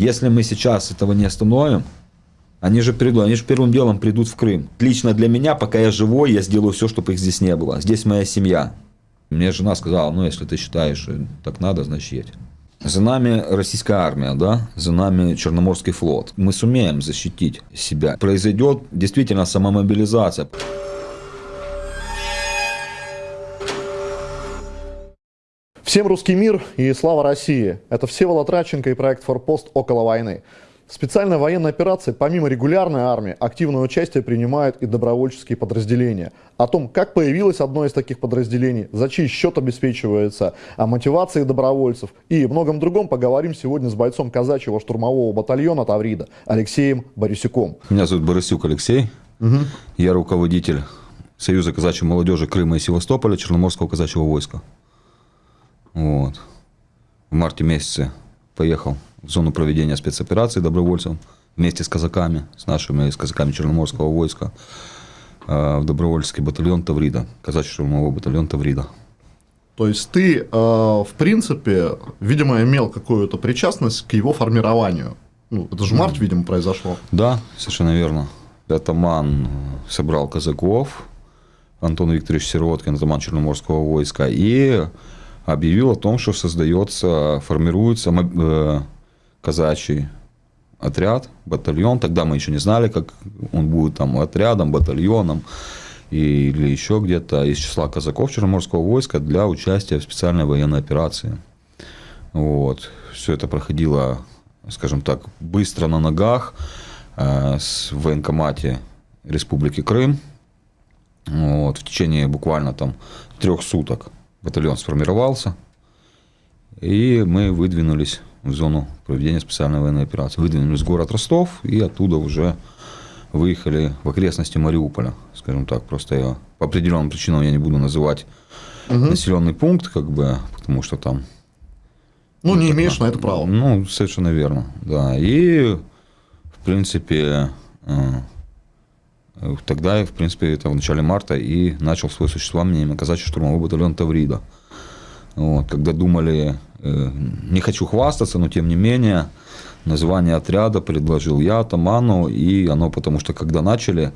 Если мы сейчас этого не остановим, они же придут, они же первым делом придут в Крым. Лично для меня, пока я живой, я сделаю все, чтобы их здесь не было. Здесь моя семья. Мне жена сказала, ну, если ты считаешь, так надо, значит, едь. За нами российская армия, да, за нами Черноморский флот. Мы сумеем защитить себя. Произойдет действительно самомобилизация. Всем русский мир и слава России! Это Всеволод Радченко и проект «Форпост. Около войны». В специальной военной операции, помимо регулярной армии, активное участие принимают и добровольческие подразделения. О том, как появилось одно из таких подразделений, за чей счет обеспечивается, о мотивации добровольцев и многом другом поговорим сегодня с бойцом казачьего штурмового батальона Таврида Алексеем Борисюком. Меня зовут Борисюк Алексей. Угу. Я руководитель Союза казачьей молодежи Крыма и Севастополя Черноморского казачьего войска. Вот. В марте месяце поехал в зону проведения спецоперации добровольцем вместе с казаками, с нашими, с казаками Черноморского войска э, в добровольческий батальон Таврида, казачий штурмовой батальон Таврида. То есть ты, э, в принципе, видимо, имел какую-то причастность к его формированию. Ну, это же март, видимо, произошло. Да, совершенно верно. Атаман собрал казаков, Антон Викторович Сироткин, атаман Черноморского войска, и объявил о том, что создается, формируется э, казачий отряд, батальон. Тогда мы еще не знали, как он будет там отрядом, батальоном или еще где-то из числа казаков Черноморского войска для участия в специальной военной операции. Вот. Все это проходило, скажем так, быстро на ногах э, с военкомате Республики Крым. Вот. В течение буквально там трех суток батальон сформировался, и мы выдвинулись в зону проведения специальной военной операции. Выдвинулись в город Ростов, и оттуда уже выехали в окрестности Мариуполя, скажем так. Просто я по определенным причинам я не буду называть угу. населенный пункт, как бы, потому что там. Ну, не имеешь на это права. Ну, совершенно верно, да. И, в принципе, э, Тогда, в принципе, это в начале марта и начал свое существование казачий штурмовой батальон Таврида. Вот, когда думали, э, не хочу хвастаться, но тем не менее, название отряда предложил я атаману, и оно потому что когда начали,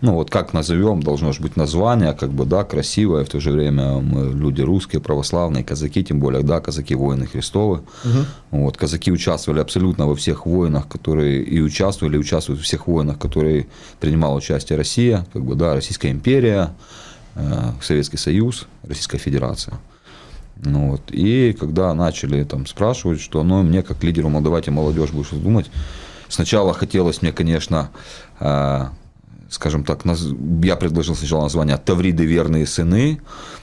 ну вот как назовем, должно же быть название, как бы, да, красивое, в то же время мы люди русские, православные, казаки, тем более, да, казаки воины Христовы. Угу. Вот, казаки участвовали абсолютно во всех войнах, которые и участвовали, и участвуют во всех войнах, которые принимала участие Россия, как бы, да, Российская империя, э, Советский Союз, Российская Федерация. Ну, вот. И когда начали там спрашивать, что ну, мне как лидеру молдавайте молодежь будешь думать, сначала хотелось мне, конечно, э, скажем так, я предложил сначала название «Тавриды верные сыны»,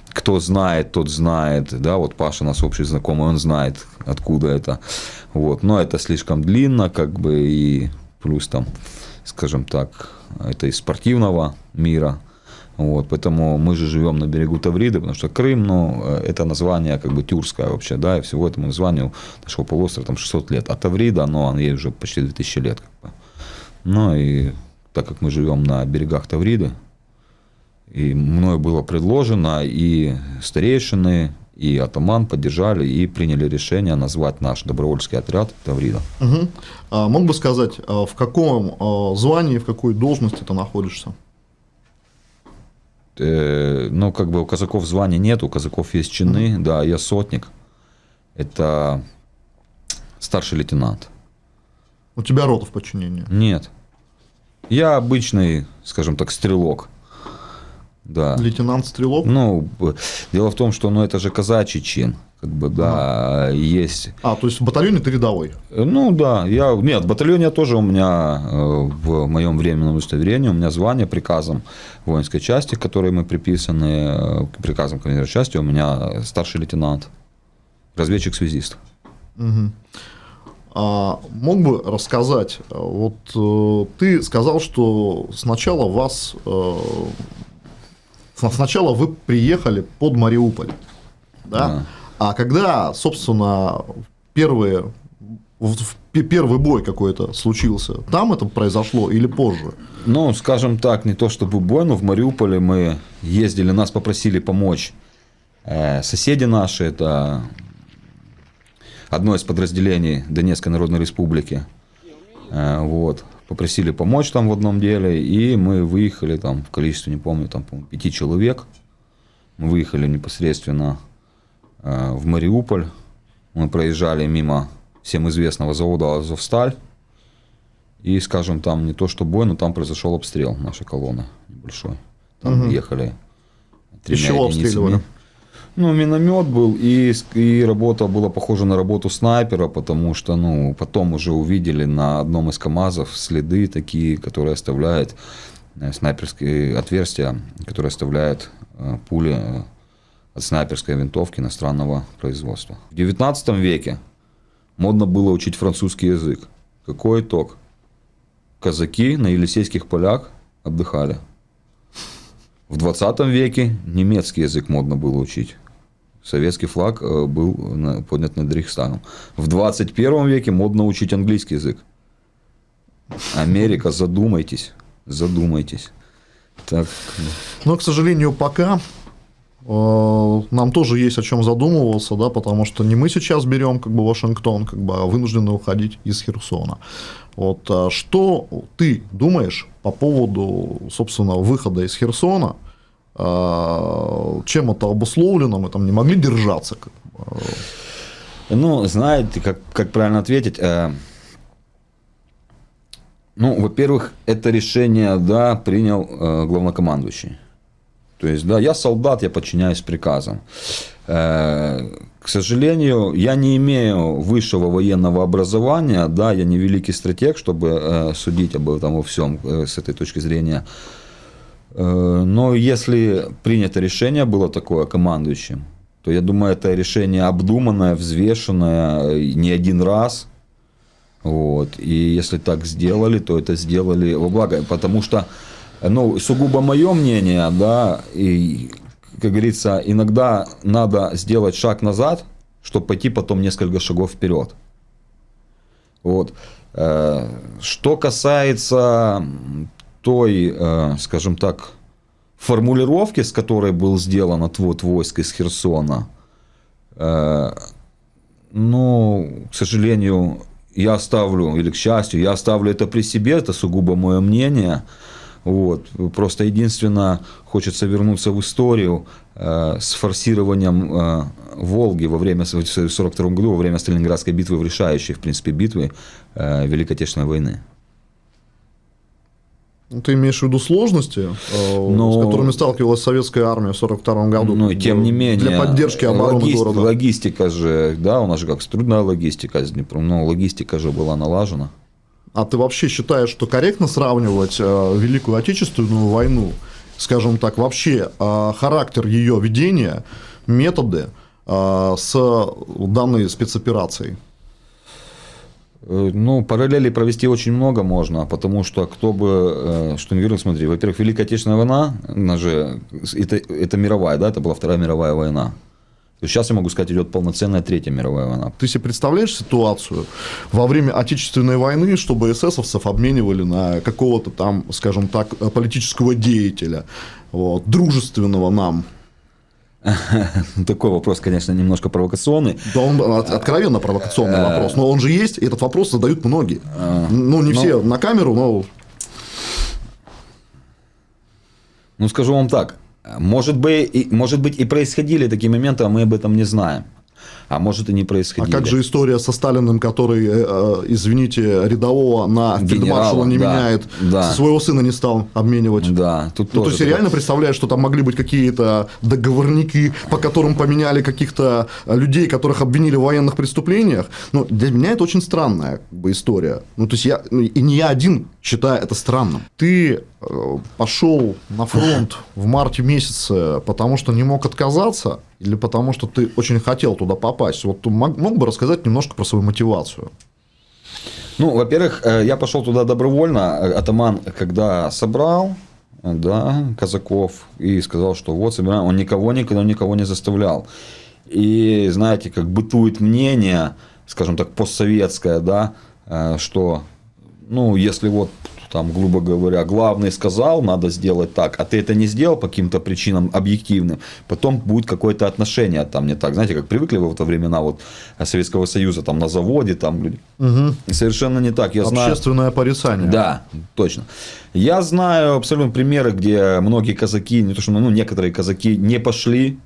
кто знает, тот знает, да, вот Паша наш общий знакомый, он знает, откуда это, вот, но это слишком длинно, как бы, и плюс там, скажем так, это из спортивного мира, вот, поэтому мы же живем на берегу Тавриды, потому что Крым, ну, это название как бы тюркское вообще, да, и всего этому названию нашего полуострова там 600 лет. А Таврида, ну, ей уже почти 2000 лет. Как бы. Ну, и так как мы живем на берегах Тавриды, и мною было предложено, и старейшины, и атаман поддержали и приняли решение назвать наш добровольческий отряд Таврида. Угу. А, мог бы сказать, а, в каком а, звании, в какой должности ты находишься? Э, ну, как бы у казаков звания нет, у казаков есть чины, mm-hmm. да, я сотник. Это старший лейтенант. У тебя рота в подчинении? Нет. Я обычный, скажем так, стрелок. Да. Лейтенант-стрелок? Ну, дело в том, что ну, это же казачий чин как бы, да, ага. есть. А, то есть в батальоне ты рядовой? Ну, да, я, нет, в батальоне тоже у меня э, в моем временном удостоверении, у меня звание приказом воинской части, к которой мы приписаны, э, приказом командира части, у меня старший лейтенант, разведчик-связист. Угу. А мог бы рассказать, вот э, ты сказал, что сначала вас, сначала вы приехали под Мариуполь, да? да. А когда, собственно, первые первый бой какой-то случился, там это произошло или позже? Ну, скажем так, не то чтобы бой, но в Мариуполе мы ездили, нас попросили помочь э, соседи наши, это одно из подразделений Донецкой Народной Республики. Э, вот. Попросили помочь там в одном деле, и мы выехали там в количестве, не помню, там, по пяти человек. Мы выехали непосредственно э, в Мариуполь. Мы проезжали мимо всем известного завода «Азовсталь». И, скажем, там не то что бой, но там произошел обстрел нашей колонны небольшой. Там Мгм. ехали Из чего обстреливали? Ну, миномет был, и, и работа была похожа на работу снайпера, потому что, ну, потом уже увидели на одном из КАМАЗов следы такие, которые оставляют э, снайперские отверстия, которые оставляют э, пули э, от снайперской винтовки иностранного производства. В 19 веке модно было учить французский язык. Какой итог? Казаки на Елисейских полях отдыхали. В 20 веке немецкий язык модно было учить. Советский флаг э, был поднят над Рейхстагом. В 21 веке модно учить английский язык. Америка, задумайтесь, задумайтесь. Так, Но, к сожалению, пока э, нам тоже есть о чем задумываться, да, потому что не мы сейчас берем как бы Вашингтон, как бы, а вынуждены уходить из Херсона. Вот а что ты думаешь по поводу, собственно, выхода из Херсона? А, Чем это обусловлено? Мы там не могли держаться. бы. Ну, знаете, как, как правильно ответить? Э, ну, во-первых, это решение, да, принял э, главнокомандующий. То есть, да, я солдат, я подчиняюсь приказам. Э, к сожалению, я не имею высшего военного образования, да, я не великий стратег, чтобы э, судить об этом во всем э, с этой точки зрения. Э, Но если принято решение было такое командующим, то я думаю, это решение обдуманное, взвешенное э, не один раз. Вот. И если так сделали, то это сделали во благо. Потому что, ну, сугубо мое мнение, да, и, как говорится, иногда надо сделать шаг назад, чтобы пойти потом несколько шагов вперед. Вот. Э, Что касается той, э, скажем так, формулировки, с которой был сделан отвод войск из Херсона, э, ну, к сожалению, я оставлю, или к счастью, я оставлю это при себе, это сугубо мое мнение. Вот. Просто единственное, хочется вернуться в историю э, с форсированием э, Волги во время, в 1942 году, во время Сталинградской битвы, в решающей, в принципе, битвы э, Великой Отечественной войны. Ну, Ты имеешь в виду сложности, э, Ну, с которыми сталкивалась советская армия в 1942 году? Ну, тем не менее. Для поддержки обороны логист- города. Логистика же, да, у нас же как трудная логистика с Днепром, но логистика же была налажена. А ты вообще считаешь, что корректно сравнивать э, Великую Отечественную войну, скажем так, вообще э, характер ее ведения, методы с данной спецоперацией? Э, Ну, параллели провести очень много можно, потому что кто бы, э, что не смотри, во-первых, Великая Отечественная война, она же, это, это мировая, да, это была Вторая мировая война. Сейчас я могу сказать, идет полноценная Третья мировая война. Ты себе представляешь ситуацию во время Отечественной войны, чтобы эсэсовцев обменивали на какого-то там, скажем так, политического деятеля, вот, дружественного нам? Такой вопрос, конечно, немножко провокационный. Да он от- откровенно провокационный вопрос, но он же есть, и этот вопрос задают многие. Ну, не ну- все на камеру, но Ну, скажу вам так, может, бы, и, может быть и происходили такие моменты, а мы об этом не знаем. А может и не А происходили. как же история со Сталиным, который, э, э, извините, рядового на Генерала, фельдмаршала не да, меняет, да. своего сына не стал обменивать? Да, тут Ну, то тоже есть, я реально представляешь, что там могли быть какие-то договорники, по которым поменяли каких-то э, людей, которых обвинили в военных преступлениях. Ну, для меня это очень странная история. Ну, то есть, я, ну, и не я один считаю это странным. Ты пошел на фронт в марте месяце, потому что не мог отказаться, или потому что ты очень хотел туда попасть? Вот ты мог, мог бы рассказать немножко про свою мотивацию? Ну, во-первых, э, я пошел туда добровольно. Э, Атаман, когда собрал, да, казаков, и сказал, что вот собираем, он никого никогда никого не заставлял. И, знаете, как бытует мнение, скажем так, постсоветское, да, э, что, ну, если вот там, грубо говоря, главный сказал, надо сделать так, а ты это не сделал по каким-то причинам объективным, потом будет какое-то отношение там не так. Знаете, как привыкли в это времена вот Советского Союза, там на заводе, там люди. Угу. Совершенно не так. Я знаю... Общественное порицание. Да, точно. Я знаю абсолютно примеры, где многие казаки, не то что, ну, некоторые казаки не пошли,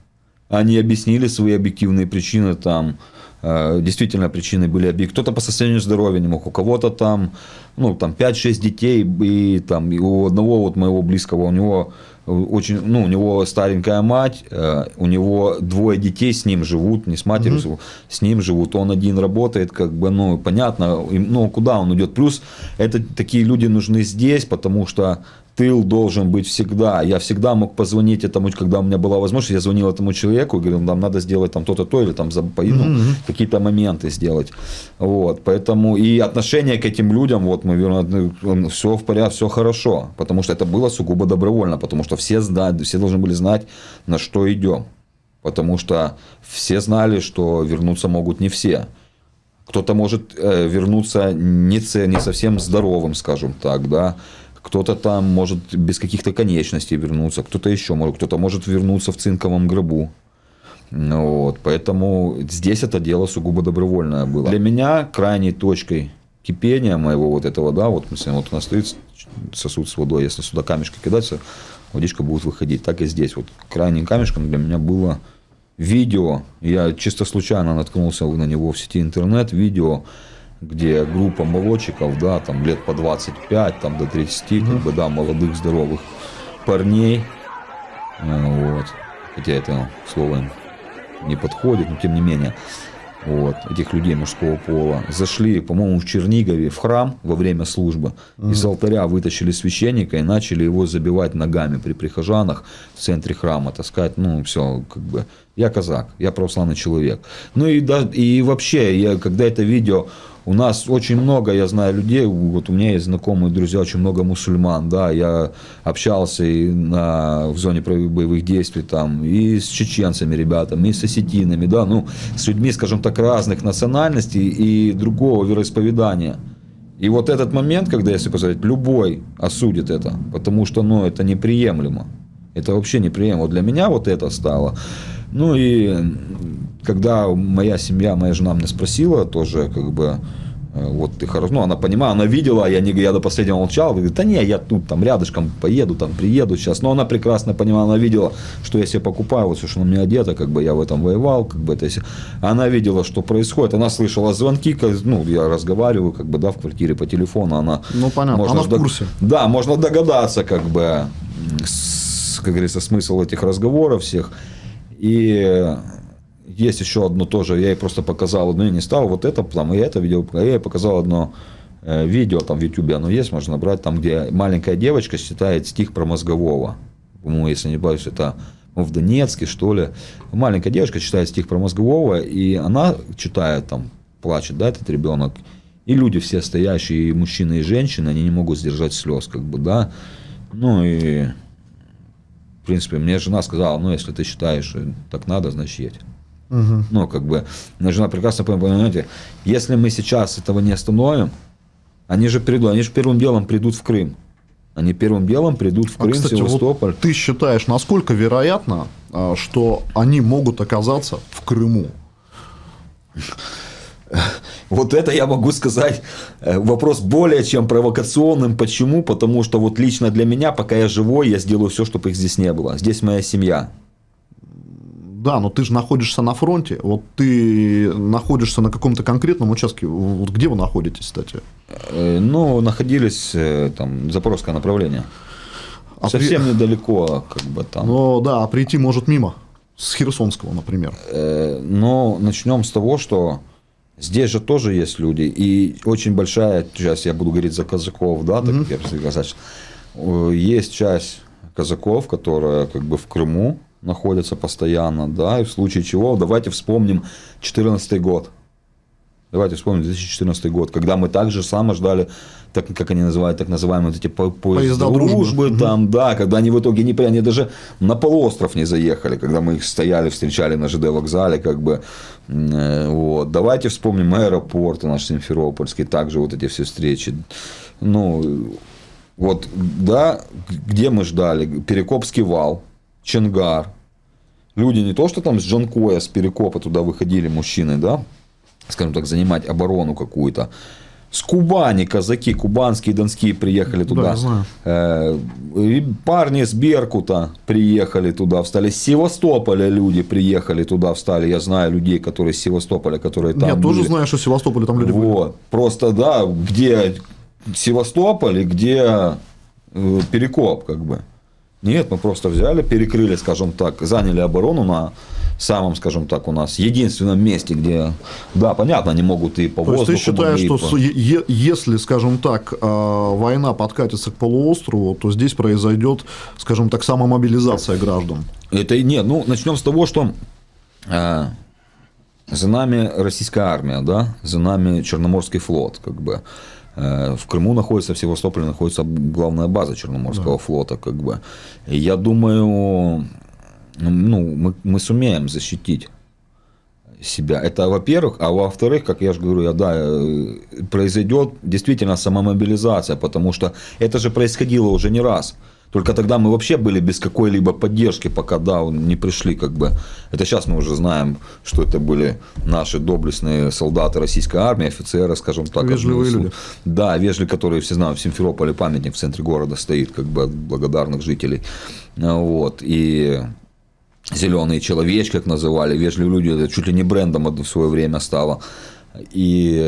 они объяснили свои объективные причины там, действительно причины были объективны. Кто-то по состоянию здоровья не мог, у кого-то там, ну, там 5-6 детей, и там и у одного вот моего близкого, у него очень, ну, у него старенькая мать, э, у него двое детей с ним живут, не с матерью, угу. с ним живут, он один работает, как бы, ну, понятно, ну, куда он идет. Плюс, это такие люди нужны здесь, потому что тыл должен быть всегда. Я всегда мог позвонить этому, когда у меня была возможность, я звонил этому человеку и говорил, нам надо сделать там то-то, то, или там ну, mm-hmm. какие-то моменты сделать. Вот, поэтому и отношение к этим людям, вот мы все в порядке, все хорошо, потому что это было сугубо добровольно, потому что все знают, все должны были знать, на что идем. Потому что все знали, что вернуться могут не все. Кто-то может э, вернуться не, не совсем здоровым, скажем так, да, кто-то там может без каких-то конечностей вернуться, кто-то еще может, кто-то может вернуться в цинковом гробу. Вот, поэтому здесь это дело сугубо добровольное было. Для меня крайней точкой кипения моего вот этого, да, вот, если вот у нас стоит сосуд с водой, если сюда камешки кидаться, водичка будет выходить. Так и здесь. Вот крайним камешком для меня было видео. Я чисто случайно наткнулся на него в сети интернет. Видео где группа молодчиков, да, там лет по 25, там до 30, mm-hmm. как бы, да, молодых, здоровых парней, э, вот, хотя это слово им не подходит, но тем не менее, вот, этих людей мужского пола, зашли, по-моему, в Чернигове в храм во время службы, mm-hmm. из алтаря вытащили священника и начали его забивать ногами при прихожанах в центре храма, таскать, ну, все, как бы, я казак, я православный человек. Ну и, да, и вообще, я, когда это видео у нас очень много, я знаю людей, вот у меня есть знакомые друзья, очень много мусульман, да, я общался и на, в зоне боевых действий там и с чеченцами ребятами, и с осетинами, да, ну, с людьми, скажем так, разных национальностей и другого вероисповедания. И вот этот момент, когда, если посмотреть, любой осудит это, потому что, ну, это неприемлемо. Это вообще неприемлемо. Для меня вот это стало. Ну и когда моя семья, моя жена меня спросила тоже, как бы, э, вот ты хорошо, ну, она понимала, она видела, я, не, я до последнего молчал, говорит, да не, я тут там рядышком поеду, там приеду сейчас, но она прекрасно понимала, она видела, что я себе покупаю, вот все, что на меня одето, как бы я в этом воевал, как бы это, если... она видела, что происходит, она слышала звонки, ну, я разговариваю, как бы, да, в квартире по телефону, она... Ну, понятно, можно она в курсе. Да, можно догадаться, как бы, с, как говорится, смысл этих разговоров всех, и есть еще одно тоже, я ей просто показал, одно я не стал, вот это, там, и это видео, я ей показал одно э, видео, там в YouTube оно есть, можно набрать, там, где маленькая девочка читает стих про мозгового. По-моему, если не боюсь, это ну, в Донецке, что ли. Маленькая девочка читает стих про мозгового, и она читает там, плачет, да, этот ребенок. И люди все стоящие, и мужчины, и женщины, они не могут сдержать слез, как бы, да. Ну и, в принципе, мне жена сказала, ну, если ты считаешь, так надо, значит, едь. Угу. Ну, как бы, жена прекрасно понимаете, если мы сейчас этого не остановим, они же придут, они же первым делом придут в Крым. Они первым делом придут в а, Крым, а, кстати, Севастополь. Вот ты считаешь, насколько вероятно, а, что они могут оказаться в Крыму? Вот это я могу сказать э, вопрос более чем провокационным. Почему? Потому что вот лично для меня, пока я живой, я сделаю все, чтобы их здесь не было. Здесь моя семья да, но ты же находишься на фронте, вот ты находишься на каком-то конкретном участке, вот где вы находитесь, кстати? Э, ну, находились э, там, Запорожское направление. А Совсем при... недалеко, как бы там. Ну да, а прийти может мимо, с Херсонского, например. Э, но начнем с того, что здесь же тоже есть люди, и очень большая, сейчас я буду говорить за казаков, да, так mm-hmm. как я сказать, есть часть казаков, которая как бы в Крыму, находятся постоянно, да, и в случае чего, давайте вспомним 2014 год. Давайте вспомним 2014 год, когда мы также само ждали, так, как они называют, так называемые вот эти по поезда дружбы, дружбы там, угу. да, когда они в итоге не они даже на полуостров не заехали, когда мы их стояли, встречали на ЖД вокзале, как бы, э, вот. Давайте вспомним аэропорты наш Симферопольский, также вот эти все встречи. Ну, Вот, да, где мы ждали? Перекопский вал, Ченгар. Люди не то, что там с Джанкоя, с Перекопа туда выходили мужчины, да, скажем так, занимать оборону какую-то. С Кубани казаки, кубанские, донские приехали туда. Да. Э, и парни с Беркута приехали туда, встали. С Севастополя люди приехали туда, встали. Я знаю людей, которые с Севастополя, которые там Я были. тоже знаю, что в Севастополе там люди были. Вот. Просто, да, где Севастополь и где э, Перекоп, как бы. Нет, мы просто взяли, перекрыли, скажем так, заняли оборону на самом, скажем так, у нас единственном месте, где, да, понятно, они могут и по То есть воздуху. ты считаешь, что е- если, скажем так, э, война подкатится к полуострову, то здесь произойдет, скажем так, самомобилизация граждан? по- Это и нет. Ну, начнем с того, что э, за нами российская армия, да, за нами Черноморский флот, как бы. Э, В Крыму находится, в Севастополе находится главная база Черноморского флота, как бы. И я думаю, ну, мы, мы сумеем защитить себя. Это во-первых, а во-вторых, как я же говорю, я, да, э, произойдет действительно самомобилизация, потому что это же происходило уже не раз. Только тогда мы вообще были без какой-либо поддержки, пока да, не пришли, как бы. Это сейчас мы уже знаем, что это были наши доблестные солдаты российской армии, офицеры, скажем так. Вежливые люди. Да, вежливые, которые все знают, в Симферополе памятник в центре города стоит, как бы от благодарных жителей. А, Вот. И зеленые человечки, как называли, вежливые люди, это чуть ли не брендом в свое время стало. И,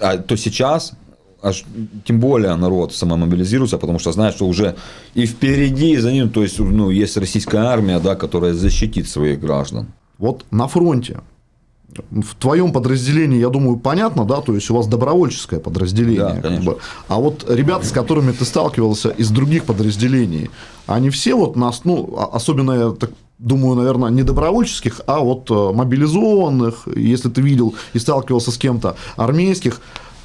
а то сейчас, аж, тем более народ самомобилизируется, потому что знает, что уже и впереди, и за ним, то есть, ну, есть российская армия, да, которая защитит своих граждан. Вот на фронте, в твоем подразделении, я думаю, понятно, да, то есть у вас добровольческое подразделение. Да, как бы. А вот ребята, с которыми ты сталкивался из других подразделений, они все вот нас, ну, а- особенно я так думаю, наверное, не добровольческих, а вот э, мобилизованных, если ты видел и сталкивался с кем-то, армейских,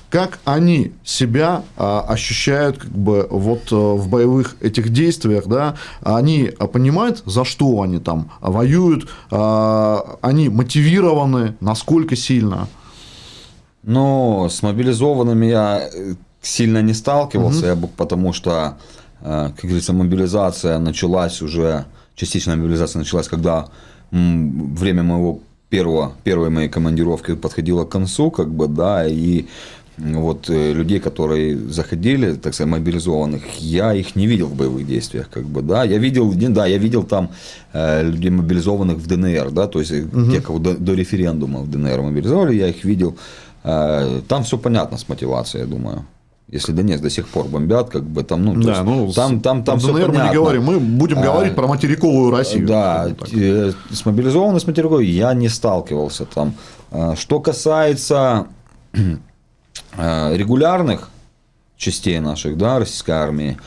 как они себя а, ощущают как бы вот э, в боевых этих действиях, да, они а, понимают, за что они там воюют, а, они мотивированы, насколько сильно. Но с мобилизованными я э, сильно не сталкивался, я бы- потому что, э, как говорится, мобилизация началась уже, частичная мобилизация началась, когда время моего первого, первой моей командировки подходило к концу, как бы, да, и вот э, людей, которые заходили, так сказать, мобилизованных, я их не видел в боевых действиях, как бы, да, я видел, да, я видел там э, людей мобилизованных в ДНР, да, то есть э, те, кого до, до референдума в ДНР мобилизовали, я их видел, Э, там все понятно с мотивацией, я думаю. Если Донецк до сих пор бомбят, как бы там, ну, Да, есть ну, там, там, там все ДНР мы понятно. не говорим, мы будем А, говорить про материковую Россию. Да, э, с мобилизованной, с материковой я не сталкивался там. А, Что касается э, регулярных частей наших, да, российской армии,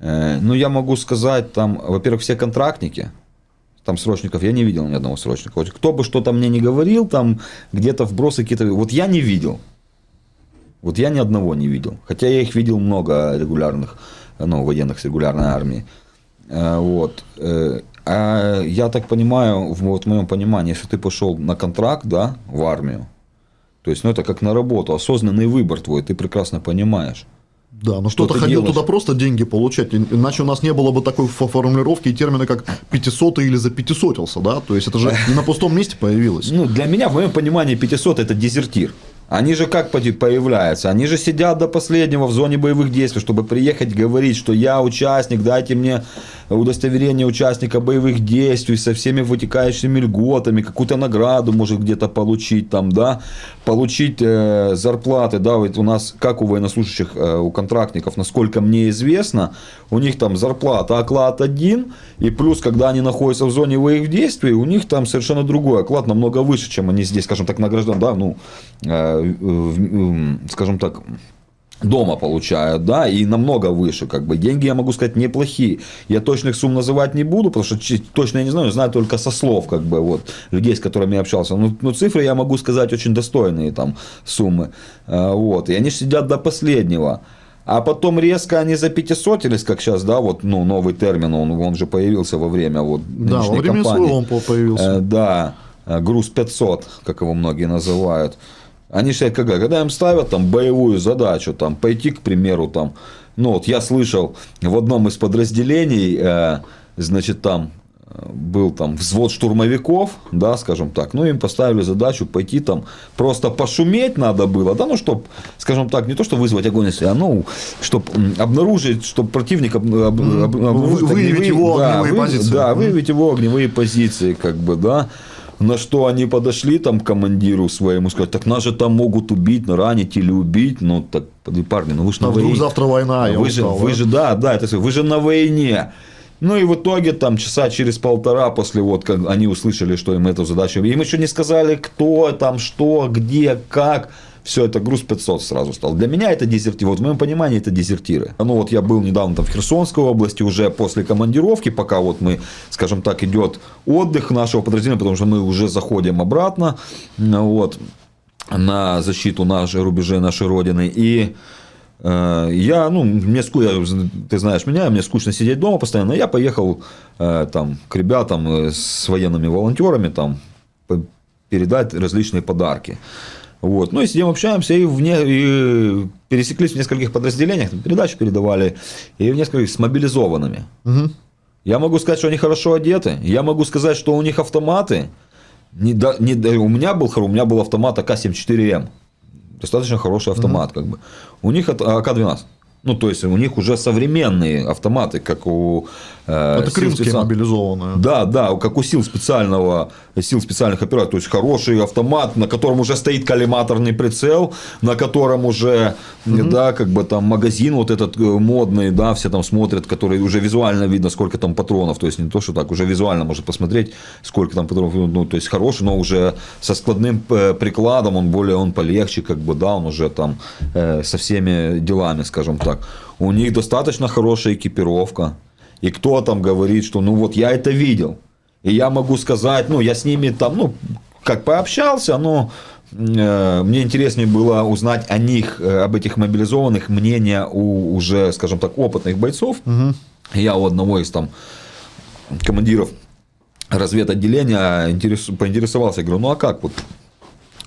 э, ну, я могу сказать, там, во-первых, все контрактники, там срочников я не видел ни одного срочника. Вот кто бы что-то мне не говорил, там где-то вбросы какие-то, вот я не видел. Вот я ни одного не видел. Хотя я их видел много регулярных, ну, военных с регулярной армии. Э, Вот. Э, А я так понимаю, вот в моем понимании, если ты пошел на контракт, да, в армию, то есть, ну, это как на работу, осознанный выбор твой, ты прекрасно понимаешь. Да, но что-то ты ходил делаешь? туда просто деньги получать, иначе у нас не было бы такой фо- формулировки и термина, как 500 или за 500 да, то есть это же не на пустом месте появилось. Ну, для меня, в моем понимании, 500 это дезертир. Они же как появляются? Они же сидят до последнего в зоне боевых действий, чтобы приехать говорить, что я участник, дайте мне удостоверение участника боевых действий со всеми вытекающими льготами, какую-то награду может где-то получить там, да, получить э, зарплаты, да, вот у нас, как у военнослужащих, э, у контрактников, насколько мне известно, у них там зарплата, оклад один, и плюс, когда они находятся в зоне боевых действий, у них там совершенно другой оклад, намного выше, чем они здесь, скажем так, награжден, да, ну, э, в- м, скажем так, дома получают, да, и намного выше, как бы. Деньги, я могу сказать, неплохие. Я точных сумм называть не буду, потому что точно я не знаю, знаю только со слов, как бы, вот, людей, с которыми я общался. Ну, ну, цифры я могу сказать очень достойные там суммы, А, вот, и они сидят до последнего. А потом резко они за 500, или как сейчас, да, вот, ну, новый термин, он, он же появился во время вот Да, во время кампании. СВО он по- появился. Э, да, э, груз 500, как его многие называют. Они считают, когда, когда им ставят там боевую задачу, там, пойти, к примеру, там, ну вот я слышал в одном из подразделений, э, значит, там э, был там взвод штурмовиков, да, скажем так, ну, им поставили задачу пойти там, просто пошуметь надо было, да, ну, чтобы, скажем так, не то, что вызвать огонь, а, ну, чтобы обнаружить, чтобы противник об, об, об, обнаружить выявить огневые- его да, огневые вы- позиции. Да, выявить его огневые позиции, как бы, да. На что они подошли там к командиру своему, сказать, так нас же там могут убить, ранить или убить. Ну, так, парни, ну вы же А на вдруг войне. завтра война, я вы же, устал, вы да? же, да, да, это, вы же на войне. Ну и в итоге там часа через полтора после вот, как они услышали, что им эту задачу, им еще не сказали, кто там, что, где, как. Все, это груз 500 сразу стал. Для меня это дезертиры. Вот в моем понимании это дезертиры. Ну вот я был недавно там в Херсонской области уже после командировки, пока вот мы, скажем так, идет отдых нашего подразделения, потому что мы уже заходим обратно. Ну Вот на защиту нашей рубежей нашей родины. И э, я, ну, мне скучно, ты знаешь меня, мне скучно сидеть дома постоянно. Я поехал э, там к ребятам э, с военными волонтерами там передать различные подарки. Вот. Ну и сидим, общаемся, и, вне, и пересеклись в нескольких подразделениях, там передачи передавали, и в нескольких с мобилизованными. Мгм. Я могу сказать, что они хорошо одеты. Я могу сказать, что у них автоматы. Не, да- не, у меня был у меня был автомат АК-74М. Достаточно хороший автомат, как бы. У них это АК-12. Ну, то есть, у них уже современные автоматы, как у... э, Это крымские специал- мобилизованные. да, да, как у сил специального, сил специальных операций, то есть хороший автомат, на котором уже стоит коллиматорный прицел, на котором уже, да, как бы там магазин вот этот э, модный, да, все там смотрят, который уже визуально видно, сколько там патронов, то есть не то, что так, уже визуально можно посмотреть, сколько там патронов, ну, то есть хороший, но уже со складным э, прикладом, он более, он полегче, как бы, да, он уже там э, со всеми делами, скажем так. У них достаточно хорошая экипировка, и кто там говорит, что ну вот я это видел. И я могу сказать, ну я с ними там, ну как пообщался, но э, мне интереснее было узнать о них, э, об этих мобилизованных, мнение у уже, скажем так, опытных бойцов. Я у одного из там командиров разведотделения интерес- поинтересовался, я говорю, ну а как вот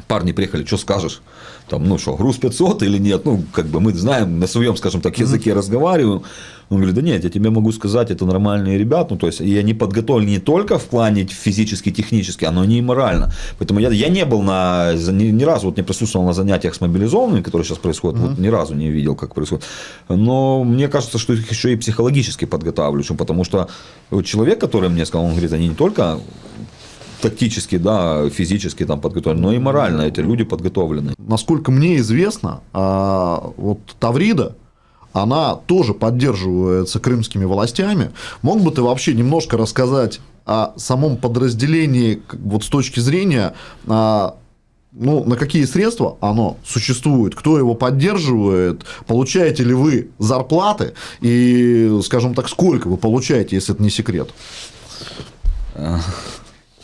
парни приехали, что скажешь? Там, ну что, груз 500 или нет? Ну, как бы мы знаем, на своем, скажем так, языке разговариваем. Он говорит, да нет, я тебе могу сказать, это нормальные ребята, ну, то есть, и они подготовлены не только в плане физически, технически, но и морально. Поэтому я, я не был на, ни, ни разу вот не присутствовал на занятиях с мобилизованными, которые сейчас происходят, вот ни разу не видел, как происходит. Но мне кажется, что их еще и психологически подготавливают, чем- потому что человек, который мне сказал, он говорит, они не только тактически, да, физически там подготовлены, но и морально эти люди подготовлены. Насколько мне известно, а, вот Таврида, она тоже поддерживается крымскими властями. Мог бы ты вообще немножко рассказать о самом подразделении вот с точки зрения, а, ну, на какие средства оно существует, кто его поддерживает, получаете ли вы зарплаты и, скажем так, сколько вы получаете, если это не секрет?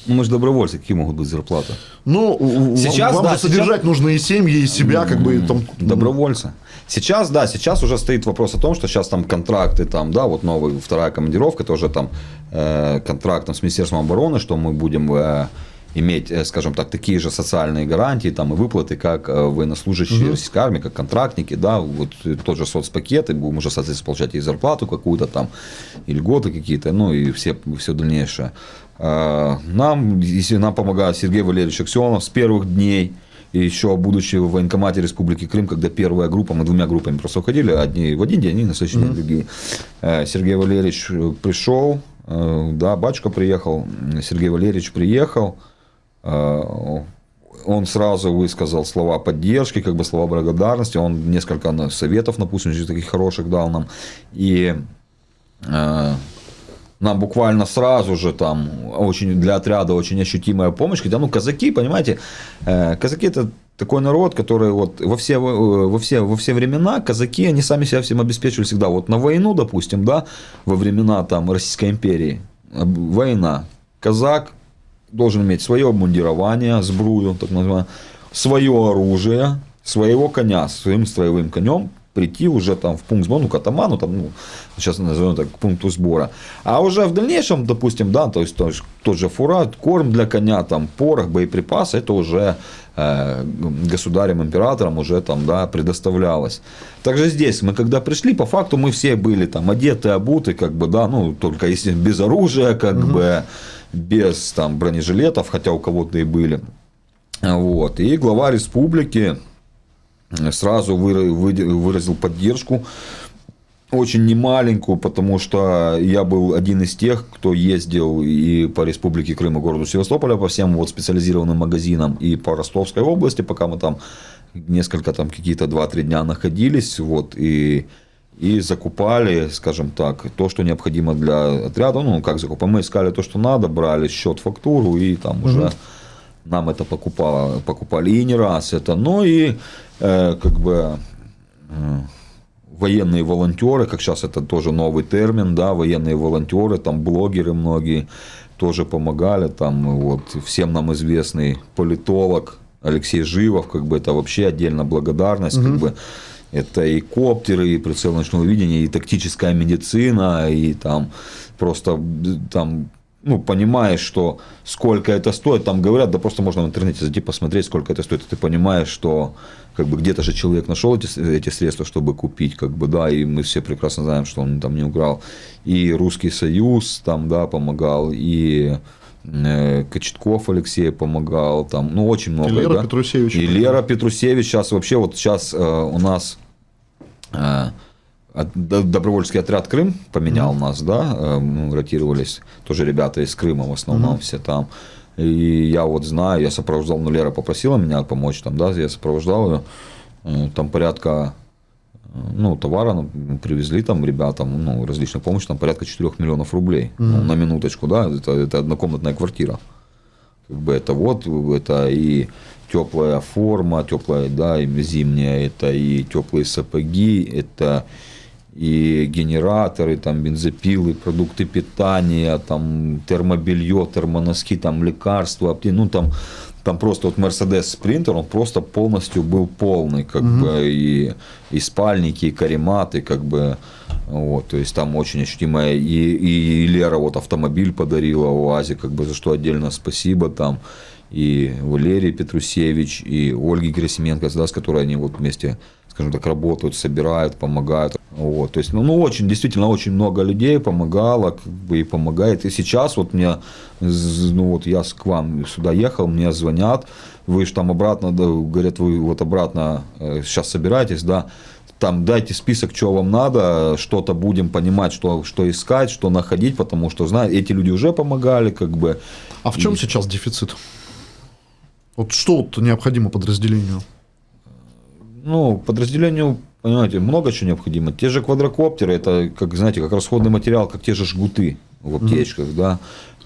Ну, мы же добровольцы, какие могут быть зарплаты? Ну, Сейчас, вам да, же содержать нужно и семьи, и себя, как бы и там. Добровольцы. Сейчас, да, сейчас уже стоит вопрос о том, что сейчас там контракты, там, да, вот новая вторая командировка, тоже там э, контракт там, с Министерством обороны, что мы будем э, иметь, э, скажем так, такие же социальные гарантии там, и выплаты, как э, военнослужащие российской армии, как контрактники, да, вот э, тот же соцпакет, и будем уже, соответственно, получать и зарплату какую-то там, и льготы какие-то, ну, и все, все дальнейшее. Э, Нам, если нам помогает Сергей Валерьевич Аксенов с первых дней, и еще будучи в военкомате Республики Крым, когда первая группа, мы двумя группами просто уходили, одни в один день, они на следующий день другие. Сергей Валерьевич пришел, да, батюшка приехал, Сергей Валерьевич приехал, он сразу высказал слова поддержки, как бы слова благодарности, он несколько советов, допустим, таких хороших дал нам, и э, нам буквально сразу же там очень для отряда очень ощутимая помощь. Хотя, ну, казаки, понимаете, э, казаки это такой народ, который вот во все, э, во все, во все времена казаки, они сами себя всем обеспечивали всегда. Вот на войну, допустим, да, во времена там Российской империи, э, война, казак должен иметь свое обмундирование, сбрую, так называемое, свое оружие, своего коня, своим строевым конем прийти уже там в пункт сбора, ну, к атаману, там, ну, сейчас назовем так, к пункту сбора. А уже в дальнейшем, допустим, да, то есть, то есть тот же фура, корм для коня, там, порох, боеприпасы, это уже э, государем, императором уже там, да, предоставлялось. Также здесь мы, когда пришли, по факту мы все были там одеты, обуты, как бы, да, ну, только если без оружия, как угу. бы, без там бронежилетов, хотя у кого-то и были. Вот. И глава республики сразу выразил поддержку очень немаленькую, потому что я был один из тех, кто ездил и по Республике Крым и городу Севастополя, по всем вот специализированным магазинам, и по Ростовской области, пока мы там несколько, там какие-то 2-3 дня находились, вот, и, и закупали, скажем так, то, что необходимо для отряда, ну, как закупали, мы искали то, что надо, брали счет, фактуру, и там угу. уже нам это покупало, покупали и не раз это, но и э, как бы э, военные волонтеры, как сейчас это тоже новый термин, да, военные волонтеры, там блогеры многие тоже помогали, там вот всем нам известный политолог Алексей Живов, как бы это вообще отдельно благодарность, угу. как бы это и коптеры, и прицел ночного видения, и тактическая медицина, и там просто там ну, понимаешь, что сколько это стоит, там говорят, да просто можно в интернете зайти посмотреть, сколько это стоит, и ты понимаешь, что как бы где-то же человек нашел эти, эти средства, чтобы купить, как бы, да, и мы все прекрасно знаем, что он там не украл. И Русский Союз там, да, помогал, и э, Кочетков Алексей помогал, там, ну, очень много. И Лера да? Петрусевич. И Лера Петрусевич сейчас вообще, вот сейчас э, у нас добровольский отряд Крым поменял mm-hmm. нас, да, э, мы ротировались, тоже ребята из Крыма в основном mm-hmm. все там. И я вот знаю, я сопровождал, ну, Лера попросила меня помочь там, да, я сопровождал ее, э, там порядка, э, ну, товара ну, привезли там ребятам, ну, различной помощи, там порядка 4 миллионов рублей, mm-hmm. ну, на минуточку, да, это, это однокомнатная квартира. Как бы это вот, это и теплая форма, теплая, да, и зимняя, это и теплые сапоги, это и генераторы, там, бензопилы, продукты питания, там, термобелье, термоноски, там, лекарства, ну, там, там просто вот Mercedes Sprinter, он просто полностью был полный, как угу. бы, и, и спальники, и карематы, как бы, вот, то есть там очень ощутимая, и, и Лера вот автомобиль подарила УАЗе, как бы, за что отдельно спасибо там, и Валерий Петрусевич, и Ольги Герасименко, с которой они вот вместе скажем так, работают, собирают, помогают. Вот, то есть, ну, ну, очень, действительно, очень много людей помогало, как бы и помогает. И сейчас вот мне, ну, вот я к вам сюда ехал, мне звонят, вы же там обратно, да, говорят, вы вот обратно сейчас э, собираетесь, да, там дайте список, что вам надо, что-то будем понимать, что, что искать, что находить, потому что, знаете, эти люди уже помогали, как бы. А в чем и... сейчас дефицит? Вот что вот необходимо подразделению? Ну, подразделению, понимаете, много чего необходимо. Те же квадрокоптеры, это, как, знаете, как расходный материал, как те же жгуты в аптечках, mm-hmm. да.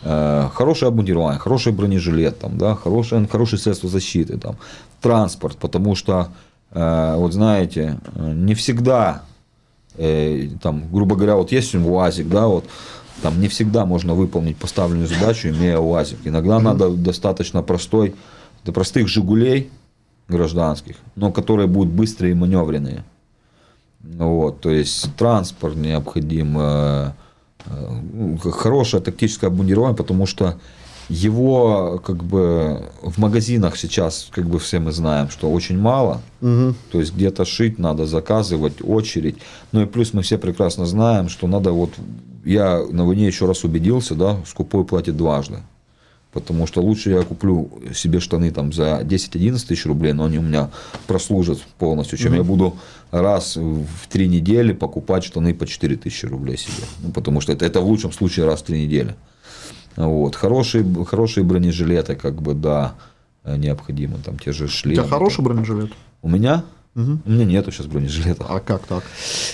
Э, хорошее обмундирование, хороший бронежилет, там, да, хорошее, хорошее средство защиты, там, транспорт, потому что, э, вот знаете, не всегда, э, там, грубо говоря, вот есть УАЗик, да, вот, там не всегда можно выполнить поставленную задачу, имея УАЗик. Иногда mm-hmm. надо достаточно простой, до простых «Жигулей», гражданских, но которые будут быстрые и маневренные. Вот, то есть транспорт необходим, э, э, хорошее тактическое обмундирование, потому что его как бы в магазинах сейчас, как бы все мы знаем, что очень мало. Угу. То есть где-то шить надо, заказывать, очередь. Ну и плюс мы все прекрасно знаем, что надо вот, я на войне еще раз убедился, да, скупой платит дважды. Потому что лучше я куплю себе штаны там за 10-11 тысяч рублей, но они у меня прослужат полностью, чем mm-hmm. я буду раз в три недели покупать штаны по 4 тысячи рублей себе. Ну, потому что это, это в лучшем случае раз в три недели. Вот. Хорошие, хорошие бронежилеты, как бы, да, необходимы. Там те же шлемы. У тебя хороший бронежилет? У меня? Угу. У меня нету сейчас бронежилета. А как так?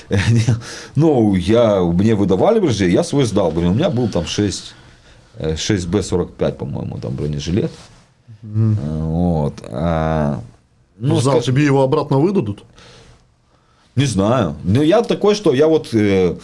ну, я, мне выдавали бронежилет, я свой сдал. У меня был там 6 6Б45, по-моему, там бронежилет. Mm. Вот. А, ну, Зал, скажем, тебе его обратно выдадут? Не знаю. Но я такой, что я вот э,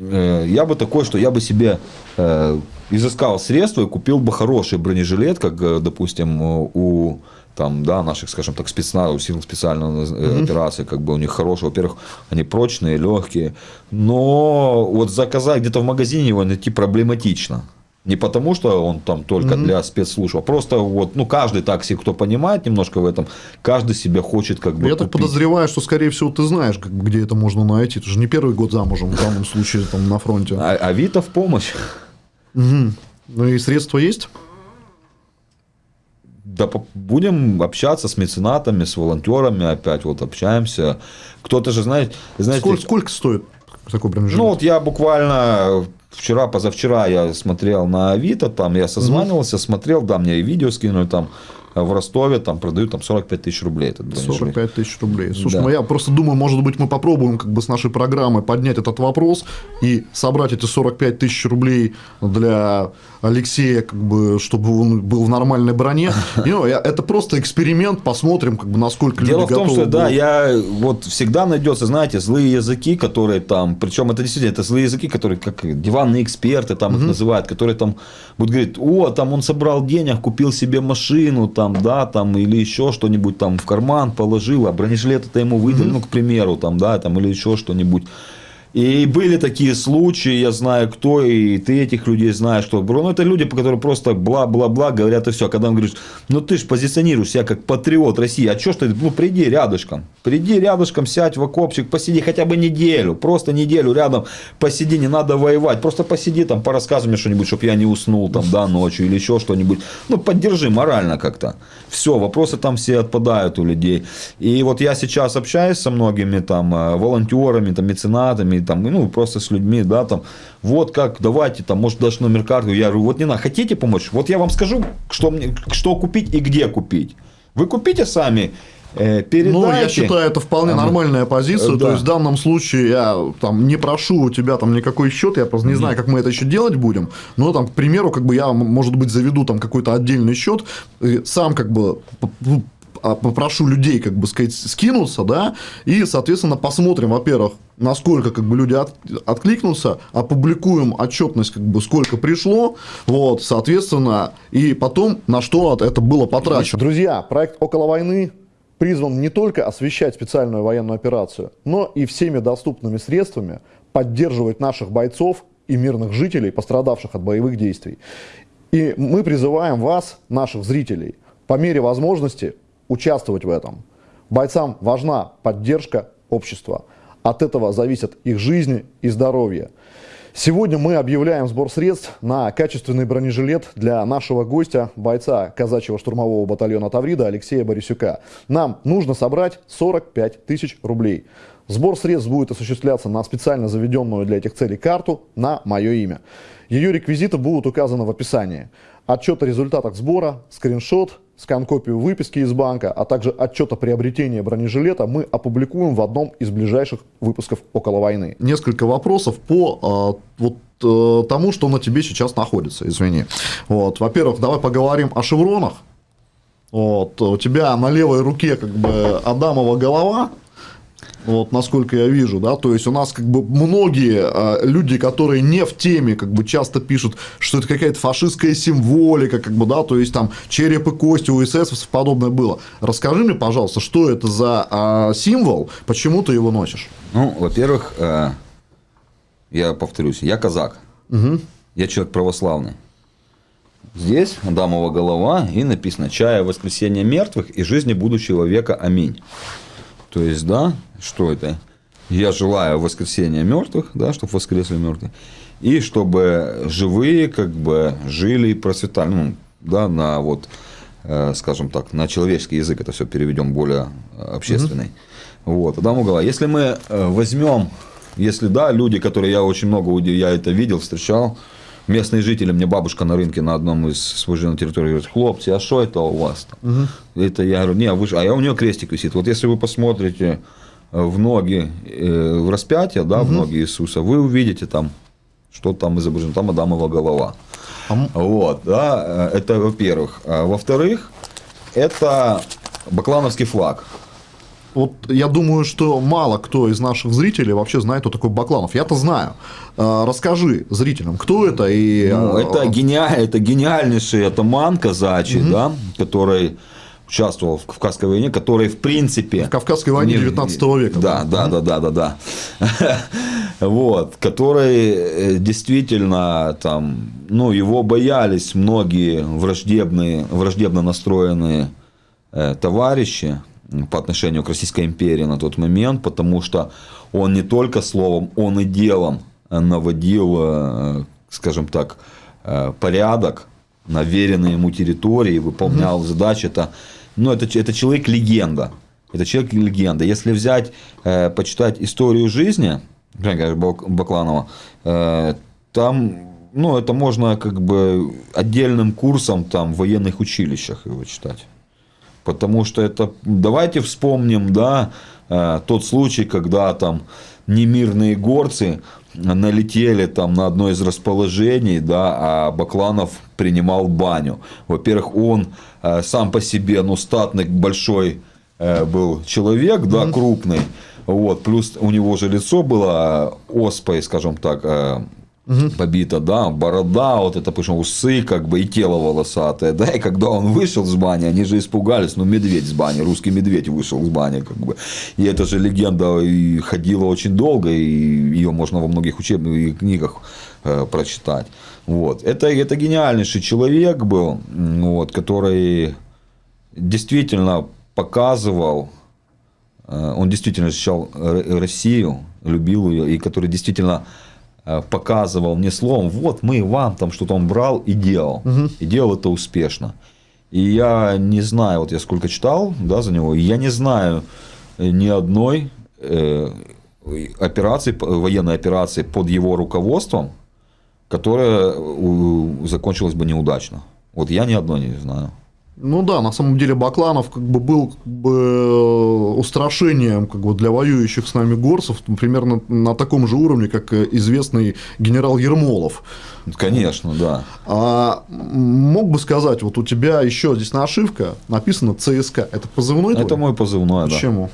э, я бы такой, что я бы себе э, изыскал средства и купил бы хороший бронежилет, как, э, допустим, у там, да, наших, скажем так, спецназов, сил специальной mm операции, как бы у них хорошие, во-первых, они прочные, легкие, но вот заказать где-то в магазине его найти проблематично. Не потому, что он там только для спецслужб, а просто вот, ну, каждый такси, кто понимает немножко в этом, каждый себе хочет как бы Я купить. так подозреваю, что, скорее всего, ты знаешь, как, где это можно найти. Ты же не первый год замужем в данном случае там на фронте. А Авито в помощь. Угу. Ну и средства есть? Да будем общаться с меценатами, с волонтерами, опять вот общаемся. Кто-то же знает... знаете сколько, сколько стоит такой бронежилет? Ну, вот я буквально вчера, позавчера я смотрел на Авито, там я созванивался, смотрел, да, мне и видео скинули там в Ростове там продают там 45 тысяч рублей. Этот 45 тысяч рублей. Слушай, да. ну я просто думаю, может быть, мы попробуем как бы с нашей программы поднять этот вопрос и собрать эти 45 тысяч рублей для Алексея, как бы, чтобы он был в нормальной броне. И, ну, это просто эксперимент, посмотрим, как бы, насколько Дело люди в том, что, будут. да, я вот всегда найдется, знаете, злые языки, которые там, причем это действительно, это злые языки, которые как диванные эксперты там угу. их называют, которые там будут говорить, о, там он собрал денег, купил себе машину, там, да, там, или еще что-нибудь там в карман положил, а бронежилет это ему выдали, угу. ну, к примеру, там, да, там, или еще что-нибудь. И были такие случаи, я знаю кто, и ты этих людей знаешь, что, бро, ну, это люди, по которым просто бла-бла-бла говорят и все. Когда он говорит, ну, ты же позиционируешь себя как патриот России, а что ж ты, ну, приди рядышком, приди рядышком, сядь в окопчик, посиди хотя бы неделю, просто неделю рядом посиди, не надо воевать, просто посиди там, порассказывай мне что-нибудь, чтобы я не уснул там, да, ночью или еще что-нибудь. Ну, поддержи морально как-то. Все, вопросы там все отпадают у людей. И вот я сейчас общаюсь со многими там э, волонтерами, там, меценатами, там, ну, просто с людьми, да, там, вот как, давайте, там, может, даже номер карты, я говорю, вот не надо, хотите помочь? Вот я вам скажу, что, мне, что купить и где купить. Вы купите сами, э, передайте. Ну, я считаю, это вполне а, нормальная позиция. Да. То есть, в данном случае я там не прошу у тебя там никакой счет, я просто не знаю, как мы это еще делать будем. Но там, к примеру, как бы я, может быть, заведу там какой-то отдельный счет, сам как бы а, попрошу людей, как бы сказать, скинуться, да, и, соответственно, посмотрим, во-первых, насколько как бы люди от, откликнутся, опубликуем отчетность, как бы сколько пришло, вот, соответственно, и потом на что это было потрачено. Друзья, проект «Около войны» призван не только освещать специальную военную операцию, но и всеми доступными средствами поддерживать наших бойцов и мирных жителей, пострадавших от боевых действий. И мы призываем вас, наших зрителей, по мере возможности участвовать в этом. Бойцам важна поддержка общества. От этого зависят их жизни и здоровье. Сегодня мы объявляем сбор средств на качественный бронежилет для нашего гостя, бойца казачьего штурмового батальона Таврида Алексея Борисюка. Нам нужно собрать 45 тысяч рублей. Сбор средств будет осуществляться на специально заведенную для этих целей карту на мое имя. Ее реквизиты будут указаны в описании. Отчет о результатах сбора, скриншот, скан-копию выписки из банка, а также отчет о приобретении бронежилета мы опубликуем в одном из ближайших выпусков «Около войны». Несколько вопросов по э, вот э, тому, что на тебе сейчас находится, извини. Вот, во-первых, давай поговорим о шевронах. Вот, у тебя на левой руке как бы Адамова голова, вот насколько я вижу, да, то есть у нас как бы многие э, люди, которые не в теме, как бы часто пишут, что это какая-то фашистская символика, как бы, да, то есть там череп и кости у эсэсовцев подобное было. Расскажи мне, пожалуйста, что это за э, символ, почему ты его носишь? Ну, во-первых, э, я повторюсь, я казак, угу. я человек православный. Здесь Адамова голова и написано «Чая воскресения мертвых и жизни будущего века. Аминь». То есть, да, что это? Я желаю воскресения мертвых, да, чтобы воскресли мертвые, и чтобы живые как бы жили и процветали, ну, да, на вот, э, скажем так, на человеческий язык это все переведем более э, общественный. Угу. Вот, Адам угла. Если мы э, возьмем, если да, люди, которые я очень много, я это видел, встречал, местные жители, мне бабушка на рынке на одном из на территории говорит, хлопцы, а что это у вас там? Угу. Это я говорю, не, а, вы, а я у нее крестик висит. Вот если вы посмотрите э, в ноги, э, в распятие, да, угу. в ноги Иисуса, вы увидите там, что там изображено, там Адамова голова. А... Вот, да, э, это во-первых. А, во-вторых, это баклановский флаг. Вот я думаю, что мало кто из наших зрителей вообще знает, кто такой Бакланов. Я-то знаю. А, расскажи зрителям, кто это и. Ну, это, гениаль, это гениальнейший атаман казачий, угу. да, который участвовал в Кавказской войне, который, в принципе... В Кавказской войне не- 19 века. Да, да, да, да, да, да. Вот, который э, действительно там, ну, его боялись многие враждебные, враждебно настроенные э, товарищи по отношению к Российской империи на тот момент, потому что он не только словом, он и делом наводил, э, скажем так, э, порядок на веренной ему территории, выполнял задачи. Это, ну, это, это человек-легенда. Это человек-легенда. Если взять, э, почитать историю жизни Бакланова, э, там ну, это можно как бы отдельным курсом там, в военных училищах его читать. Потому что это, давайте вспомним, да, э, тот случай, когда там немирные горцы налетели там на одно из расположений, да, а Бакланов принимал баню. Во-первых, он э, сам по себе, ну, статный, большой э, был человек, да, крупный, вот, плюс у него же лицо было оспой, скажем так, э, побито, да, борода, вот это, причем усы, как бы, и тело волосатое, да, и когда он вышел с бани, они же испугались, ну, медведь с бани, русский медведь вышел с бани, как бы, и эта же легенда и ходила очень долго, и ее можно во многих учебных книгах э, прочитать, вот, это, это гениальнейший человек был, вот, который действительно показывал, э, он действительно защищал Россию, любил ее, и который действительно показывал не словом, вот мы вам там что-то он брал и делал, и делал это успешно. И я не знаю, вот я сколько читал да, за него, я не знаю э, ни одной э, операции, военной операции под его руководством, которая закончилась бы неудачно. Вот я ни одной не знаю. Ну да, на самом деле Бакланов как бы был как бы э, устрашением как бы для воюющих с нами горцев, примерно на таком же уровне, как э, известный генерал Ермолов. Конечно, да. А мог бы сказать, вот у тебя еще здесь нашивка написано ЦСКА. Это позывной твой? Это мой позывной, да. Почему?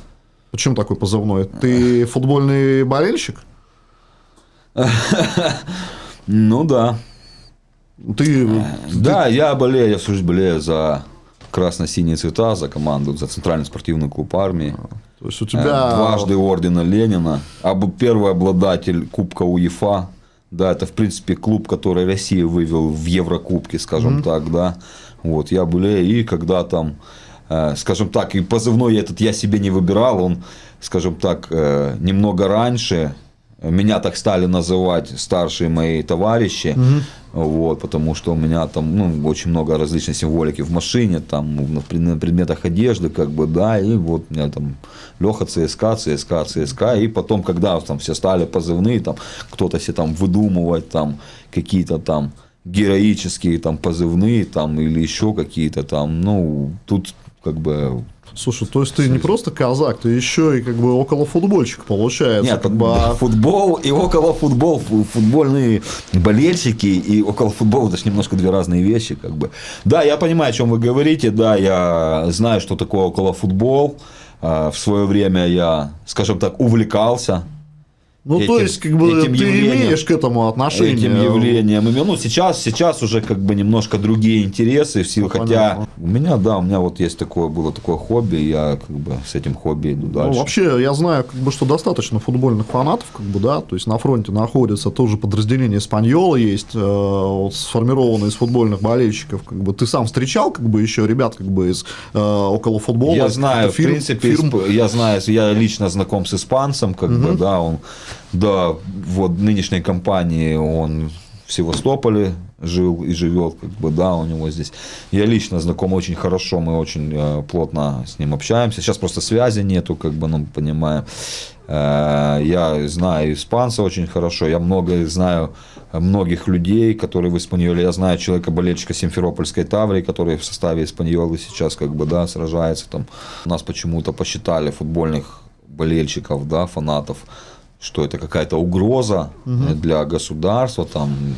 Почему такой позывной? Ты футбольный болельщик? Ну да. Ты Да, я болею, я слушай, болею за красно-синие цвета, за команду, за центральный спортивный клуб армии. то есть у Э, тебя Дважды ордена Ленина. Первый обладатель Кубка УЕФА. Да, это, в принципе, клуб, который Россия вывел в Еврокубке, скажем так, да. Вот, я болею, и когда там, э, скажем так, и позывной этот я себе не выбирал, он, скажем так, э, немного раньше, меня так стали называть старшие мои товарищи, вот, потому что у меня там ну, очень много различной символики в машине, там на пред- на предметах одежды, как бы, да, и вот у меня там Леха ЦСКА, ЦСКА, ЦСКА, и потом, когда там все стали позывные, там кто-то себе там выдумывать там какие-то там героические там позывные там или еще какие-то там, ну, тут как бы Слушай, то есть ты не просто казак, ты еще и как бы около футбольщик получается. Нет, как бы, а- футбол и около футбол, фу- футбольные болельщики и около футбола это же немножко две разные вещи, как бы. Да, я понимаю, о чем вы говорите, да, я знаю, что такое около футбол. А, В свое время я, скажем так, увлекался ну, то этим- есть, как бы этим ты явлением- имеешь к этому отношение. этим явлением. Ну, сейчас, сейчас уже как бы немножко другие интересы в силу, Ну, хотя понятно. у меня, да, у меня вот есть такое, было такое хобби, я как бы с этим хобби иду Ну, дальше. вообще, я знаю, как бы, что достаточно футбольных фанатов, как бы, да, то есть на фронте находится тоже подразделение Испаньола есть, э, вот, сформированное из футбольных болельщиков, как бы, ты сам встречал, как бы, еще ребят, как бы, из э, около футбола. Я знаю, каких-то в фирм- принципе, фирм. я знаю, я лично знаком с испанцем, как бы, да, он, да, вот нынешней компании он в Севастополе жил и живет, как бы, да, у него здесь. Я лично знаком очень хорошо, мы очень э, плотно с ним общаемся. Сейчас просто связи нету, как бы, ну, понимаем. Э, Я знаю испанца очень хорошо, я много знаю многих людей, которые в Испаньоле. Я знаю человека-болельщика Симферопольской Таврии, который в составе Испаньолы сейчас как бы, да, сражается. Там. Нас почему-то посчитали футбольных болельщиков, да, фанатов, что это какая-то угроза для государства, там,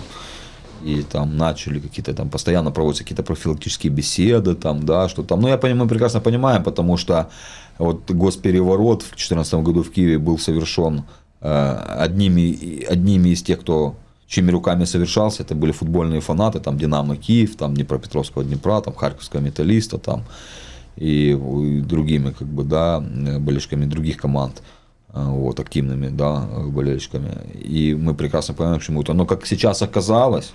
и там начали какие-то там постоянно проводятся какие-то профилактические беседы там да что там. Ну я понимаю мы прекрасно понимаем потому что вот госпереворот в 2014 году в Киеве был совершен э, одними одними из тех кто чьими руками совершался. Это были футбольные фанаты там Динамо Киев там Днепропетровского Днепра там Харьковского Металлиста там и, и другими, как бы, да, болельщиками других команд вот, активными, да, болельщиками. И мы прекрасно понимаем, почему это. Но как сейчас оказалось,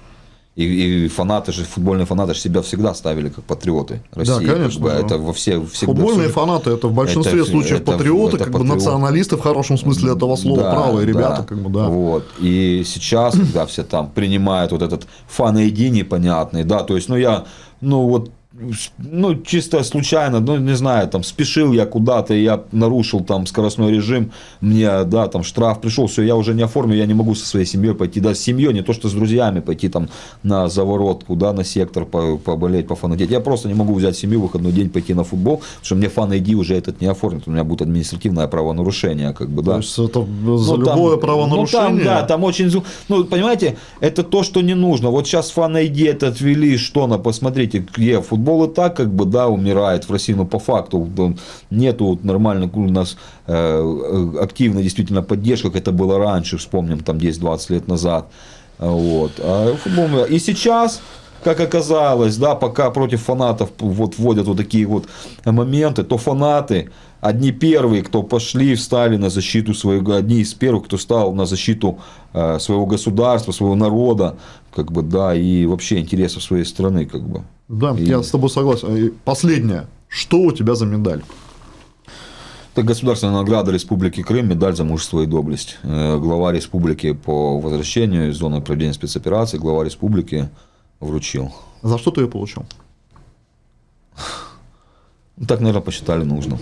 и, и фанаты же, футбольные фанаты же себя всегда ставили как патриоты России. Да, конечно. Как бы, Это во все, всегда, Футбольные фанаты это в большинстве это, случаев это, патриоты, это как патриот. бы националисты в хорошем смысле этого слова, Да, правые да. ребята, как бы, да. Вот. И сейчас, когда все там принимают вот этот фан ID непонятный, да, то есть, ну я, ну вот ну, чисто случайно, ну, не знаю, там, спешил я куда-то, я нарушил там скоростной режим, мне, да, там, штраф пришел, все, я уже не оформлю, я не могу со своей семьей пойти, да, с семьей, не то, что с друзьями пойти там на заворотку, да, на сектор по- поболеть, пофанатеть. Я просто не могу взять семью выходной день пойти на футбол, потому что мне фан ID уже этот не оформит, у меня будет административное правонарушение, как бы, да. То есть это за Ну, там- любое Ну, правонарушение. там, да, там очень... Ну, понимаете, это то, что не нужно. Вот сейчас фан ID это отвели, что на, посмотрите, где футбол и так, как бы, да, умирает в России, но по факту нету вот нормально у нас э, э, активной действительно поддержка, как это было раньше, вспомним, там 10-20 лет назад. Вот. А футбол. И сейчас как оказалось, да, пока против фанатов вот вводят вот такие вот моменты, то фанаты одни первые, кто пошли, встали на защиту своего, одни из первых, кто стал на защиту э, своего государства, своего народа, как бы, да, и вообще интересов своей страны, как бы. Да, И- я с тобой согласен. И Последнее. Что у тебя за медаль? Это государственная награда Республики Крым, медаль за мужество и доблесть. Э, Глава республики по возвращению из зоны проведения спецоперации, глава республики вручил. За что ты ее получил? Так, наверное, посчитали нужно.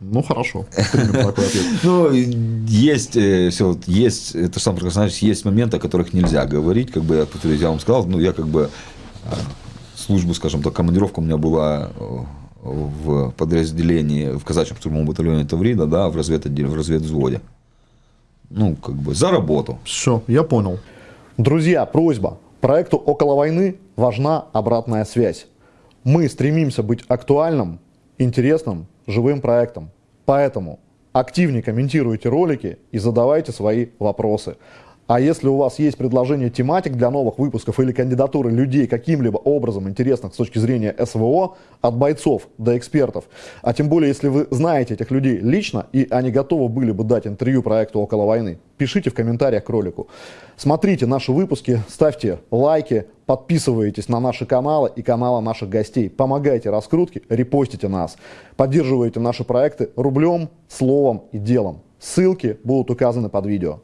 Ну, хорошо. Примем такой ответ. Ну, есть, э, все, есть, это сам знаешь, есть моменты, о которых нельзя говорить, как бы я, повторюсь, я вам сказал, ну, я как бы э, службу, скажем так, командировка у меня была э, в подразделении, в казачьем штурмовом батальоне Таврида, да, в разведотделе, в разведвзводе. Ну, как бы, за работу. Все, я понял. Друзья, просьба. Проекту «Около войны» важна обратная связь. Мы стремимся быть актуальным, интересным, живым проектом. Поэтому активнее комментируйте ролики и задавайте свои вопросы. А если у вас есть предложение тематик для новых выпусков или кандидатуры людей каким-либо образом интересных с точки зрения СВО, от бойцов до экспертов, а тем более, если вы знаете этих людей лично и они готовы были бы дать интервью проекту «Около войны», пишите в комментариях к ролику. Смотрите наши выпуски, ставьте лайки, подписывайтесь на наши каналы и каналы наших гостей, помогайте раскрутке, репостите нас, поддерживайте наши проекты рублем, словом и делом. Ссылки будут указаны под видео.